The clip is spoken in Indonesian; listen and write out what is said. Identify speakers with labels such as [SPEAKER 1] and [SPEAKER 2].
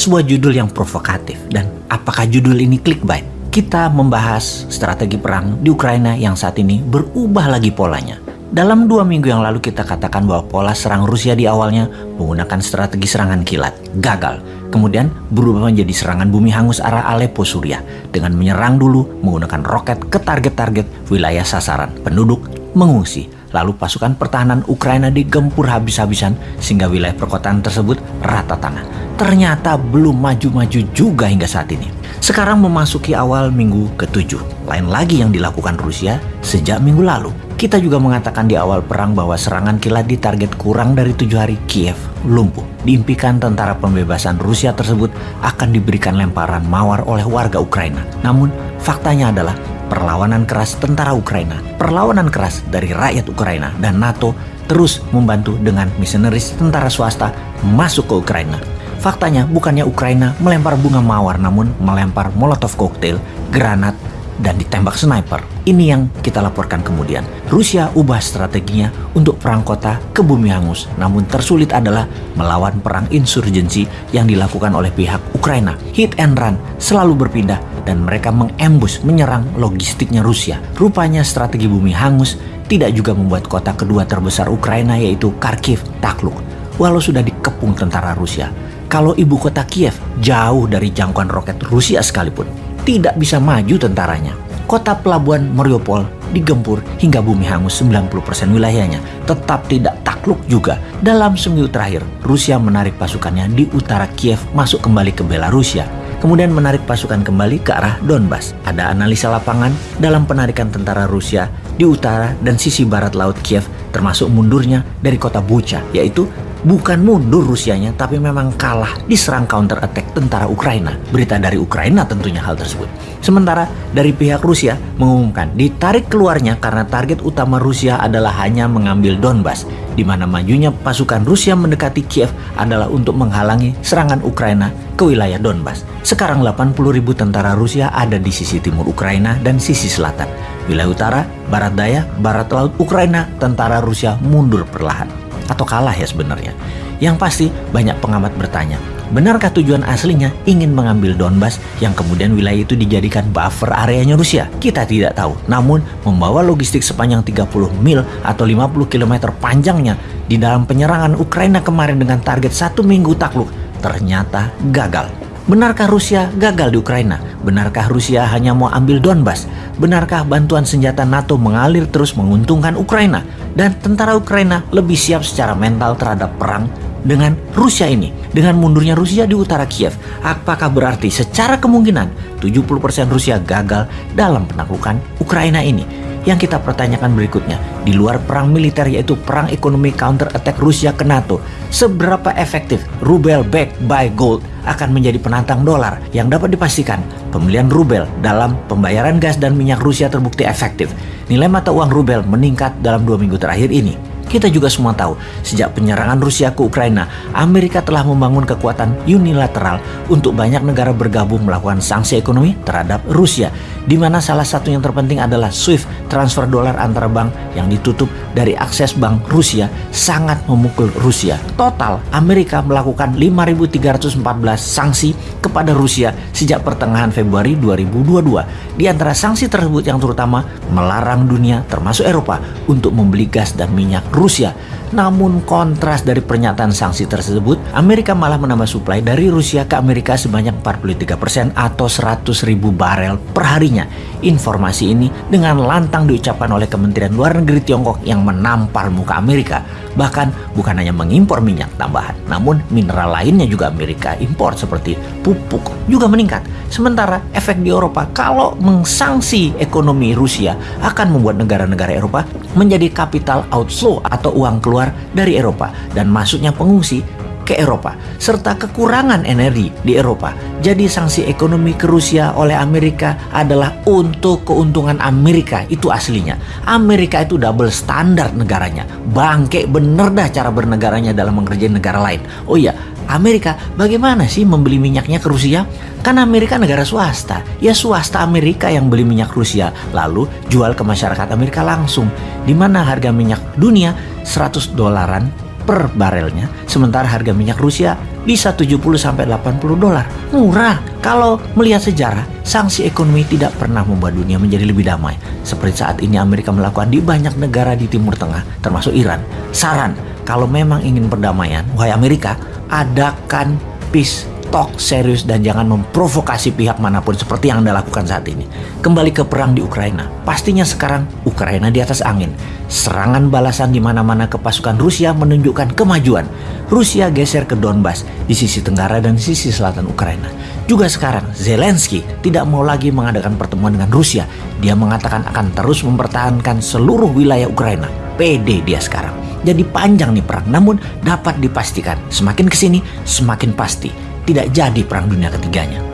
[SPEAKER 1] sebuah judul yang provokatif dan apakah judul ini clickbait? Kita membahas strategi perang di Ukraina yang saat ini berubah lagi polanya. Dalam dua minggu yang lalu kita katakan bahwa pola serang Rusia di awalnya menggunakan strategi serangan kilat, gagal. Kemudian berubah menjadi serangan bumi hangus arah Aleppo, Suriah dengan menyerang dulu menggunakan roket ke target-target wilayah sasaran. Penduduk mengungsi Lalu pasukan pertahanan Ukraina digempur habis-habisan sehingga wilayah perkotaan tersebut rata tanah. Ternyata belum maju-maju juga hingga saat ini. Sekarang memasuki awal minggu ke-7. Lain lagi yang dilakukan Rusia sejak minggu lalu. Kita juga mengatakan di awal perang bahwa serangan kilat di target kurang dari tujuh hari Kiev lumpuh. Diimpikan tentara pembebasan Rusia tersebut akan diberikan lemparan mawar oleh warga Ukraina. Namun faktanya adalah perlawanan keras tentara Ukraina, perlawanan keras dari rakyat Ukraina dan NATO terus membantu dengan misionaris tentara swasta masuk ke Ukraina. Faktanya bukannya Ukraina melempar bunga mawar namun melempar molotov cocktail, granat, dan ditembak sniper. Ini yang kita laporkan kemudian. Rusia ubah strateginya untuk perang kota ke bumi hangus. Namun tersulit adalah melawan perang insurgensi yang dilakukan oleh pihak Ukraina. Hit and run selalu berpindah dan mereka mengembus menyerang logistiknya Rusia. Rupanya strategi bumi hangus tidak juga membuat kota kedua terbesar Ukraina yaitu Kharkiv takluk. Walau sudah dikepung tentara Rusia. Kalau ibu kota Kiev jauh dari jangkauan roket Rusia sekalipun tidak bisa maju tentaranya. Kota pelabuhan Mariupol digempur hingga bumi hangus 90% wilayahnya, tetap tidak takluk juga. Dalam seminggu terakhir, Rusia menarik pasukannya di utara Kiev masuk kembali ke Belarusia, kemudian menarik pasukan kembali ke arah Donbas. Ada analisa lapangan dalam penarikan tentara Rusia di utara dan sisi barat laut Kiev, termasuk mundurnya dari kota Bucha, yaitu Bukan mundur Rusianya, tapi memang kalah diserang counter attack tentara Ukraina. Berita dari Ukraina tentunya hal tersebut. Sementara dari pihak Rusia mengumumkan ditarik keluarnya karena target utama Rusia adalah hanya mengambil Donbas, di mana majunya pasukan Rusia mendekati Kiev adalah untuk menghalangi serangan Ukraina ke wilayah Donbas. Sekarang 80 ribu tentara Rusia ada di sisi timur Ukraina dan sisi selatan. Wilayah utara, barat daya, barat laut Ukraina, tentara Rusia mundur perlahan atau kalah ya sebenarnya. Yang pasti banyak pengamat bertanya, benarkah tujuan aslinya ingin mengambil Donbas yang kemudian wilayah itu dijadikan buffer areanya Rusia? Kita tidak tahu. Namun membawa logistik sepanjang 30 mil atau 50 km panjangnya di dalam penyerangan Ukraina kemarin dengan target satu minggu takluk ternyata gagal. Benarkah Rusia gagal di Ukraina? Benarkah Rusia hanya mau ambil Donbas? Benarkah bantuan senjata NATO mengalir terus menguntungkan Ukraina? Dan tentara Ukraina lebih siap secara mental terhadap perang dengan Rusia ini? Dengan mundurnya Rusia di utara Kiev, apakah berarti secara kemungkinan 70% Rusia gagal dalam penaklukan Ukraina ini? Yang kita pertanyakan berikutnya, di luar perang militer yaitu perang ekonomi counter attack Rusia ke NATO, seberapa efektif rubel backed by gold akan menjadi penantang dolar yang dapat dipastikan pembelian rubel dalam pembayaran gas dan minyak Rusia terbukti efektif. Nilai mata uang rubel meningkat dalam dua minggu terakhir ini. Kita juga semua tahu, sejak penyerangan Rusia ke Ukraina, Amerika telah membangun kekuatan unilateral untuk banyak negara bergabung melakukan sanksi ekonomi terhadap Rusia, di mana salah satu yang terpenting adalah SWIFT transfer dolar antara bank yang ditutup dari akses bank Rusia sangat memukul Rusia. Total, Amerika melakukan 5.314 sanksi kepada Rusia sejak pertengahan Februari 2022. Di antara sanksi tersebut yang terutama melarang dunia termasuk Eropa untuk membeli gas dan minyak Rusia. Namun kontras dari pernyataan sanksi tersebut, Amerika malah menambah suplai dari Rusia ke Amerika sebanyak 43% atau 100 ribu barel per harinya. Informasi ini dengan lantang diucapkan oleh Kementerian Luar Negeri Tiongkok yang menampar muka Amerika. Bahkan bukan hanya mengimpor minyak tambahan, namun mineral lainnya juga Amerika impor seperti pupuk juga meningkat. Sementara efek di Eropa kalau mengsanksi ekonomi Rusia akan membuat negara-negara Eropa menjadi capital outflow atau uang keluar dari Eropa dan masuknya pengungsi ke Eropa serta kekurangan energi di Eropa. Jadi sanksi ekonomi ke Rusia oleh Amerika adalah untuk keuntungan Amerika itu aslinya. Amerika itu double standar negaranya. Bangke bener dah cara bernegaranya dalam mengerjain negara lain. Oh iya, Amerika bagaimana sih membeli minyaknya ke Rusia? Kan Amerika negara swasta. Ya swasta Amerika yang beli minyak Rusia lalu jual ke masyarakat Amerika langsung. Di mana harga minyak dunia 100 dolaran per barelnya, sementara harga minyak Rusia bisa 70 sampai 80 dolar. Murah. Kalau melihat sejarah, sanksi ekonomi tidak pernah membuat dunia menjadi lebih damai. Seperti saat ini Amerika melakukan di banyak negara di Timur Tengah, termasuk Iran. Saran, kalau memang ingin perdamaian, wahai Amerika, adakan peace talk serius dan jangan memprovokasi pihak mana pun seperti yang Anda lakukan saat ini. Kembali ke perang di Ukraina. Pastinya sekarang Ukraina di atas angin. Serangan balasan di mana-mana ke pasukan Rusia menunjukkan kemajuan. Rusia geser ke Donbas di sisi tenggara dan sisi selatan Ukraina. Juga sekarang Zelensky tidak mau lagi mengadakan pertemuan dengan Rusia. Dia mengatakan akan terus mempertahankan seluruh wilayah Ukraina. PD dia sekarang. Jadi panjang nih perang, namun dapat dipastikan semakin ke sini semakin pasti tidak jadi perang dunia ketiganya.